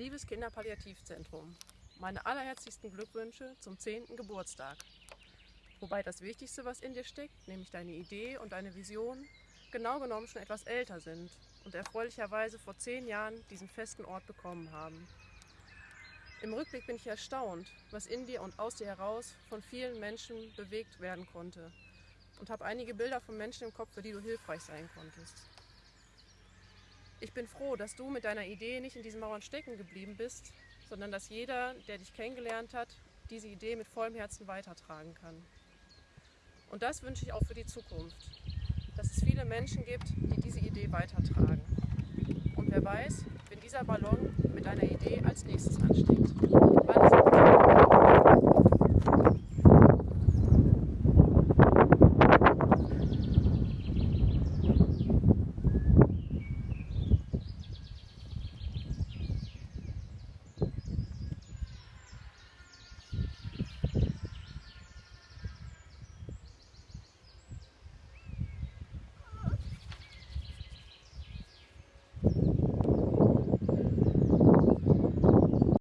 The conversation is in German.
Liebes Kinderpalliativzentrum, meine allerherzlichsten Glückwünsche zum 10. Geburtstag. Wobei das Wichtigste, was in dir steckt, nämlich deine Idee und deine Vision, genau genommen schon etwas älter sind und erfreulicherweise vor zehn Jahren diesen festen Ort bekommen haben. Im Rückblick bin ich erstaunt, was in dir und aus dir heraus von vielen Menschen bewegt werden konnte und habe einige Bilder von Menschen im Kopf, für die du hilfreich sein konntest. Ich bin froh, dass du mit deiner Idee nicht in diesen Mauern stecken geblieben bist, sondern dass jeder, der dich kennengelernt hat, diese Idee mit vollem Herzen weitertragen kann. Und das wünsche ich auch für die Zukunft, dass es viele Menschen gibt, die diese Idee weitertragen. Und wer weiß, wenn dieser Ballon mit deiner Idee als nächstes ansteht.